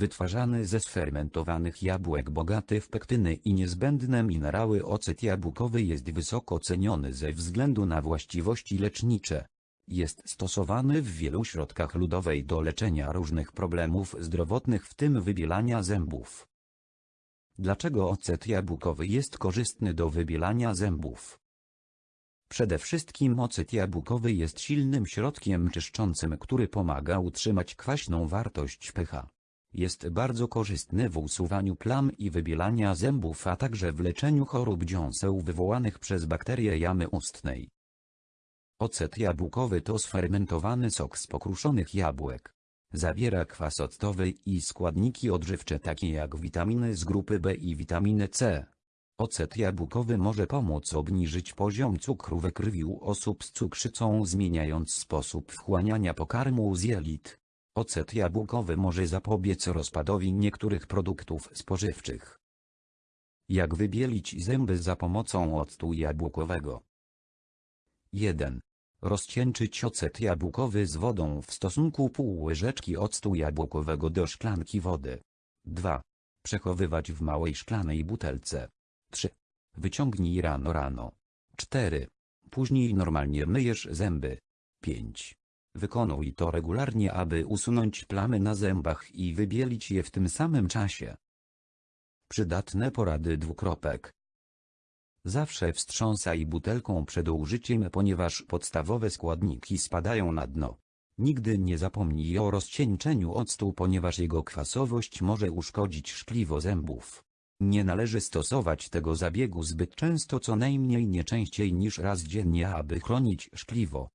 Wytwarzany ze sfermentowanych jabłek bogaty w pektyny i niezbędne minerały ocet jabłkowy jest wysoko ceniony ze względu na właściwości lecznicze. Jest stosowany w wielu środkach ludowej do leczenia różnych problemów zdrowotnych w tym wybielania zębów. Dlaczego ocet jabłkowy jest korzystny do wybielania zębów? Przede wszystkim ocet jabłkowy jest silnym środkiem czyszczącym, który pomaga utrzymać kwaśną wartość pH. Jest bardzo korzystny w usuwaniu plam i wybielania zębów, a także w leczeniu chorób dziąseł wywołanych przez bakterie jamy ustnej. Ocet jabłkowy to sfermentowany sok z pokruszonych jabłek. Zawiera kwas octowy i składniki odżywcze takie jak witaminy z grupy B i witaminy C. Ocet jabłkowy może pomóc obniżyć poziom cukru we krwi u osób z cukrzycą zmieniając sposób wchłaniania pokarmu z jelit. Ocet jabłkowy może zapobiec rozpadowi niektórych produktów spożywczych. Jak wybielić zęby za pomocą octu jabłkowego? 1. Rozcieńczyć ocet jabłkowy z wodą w stosunku pół łyżeczki octu jabłkowego do szklanki wody. 2. Przechowywać w małej szklanej butelce. 3. Wyciągnij rano rano. 4. Później normalnie myjesz zęby. 5. Wykonuj to regularnie, aby usunąć plamy na zębach i wybielić je w tym samym czasie. Przydatne porady dwukropek. Zawsze wstrząsaj butelką przed użyciem, ponieważ podstawowe składniki spadają na dno. Nigdy nie zapomnij o rozcieńczeniu octu, ponieważ jego kwasowość może uszkodzić szkliwo zębów. Nie należy stosować tego zabiegu zbyt często, co najmniej nie częściej niż raz dziennie, aby chronić szkliwo.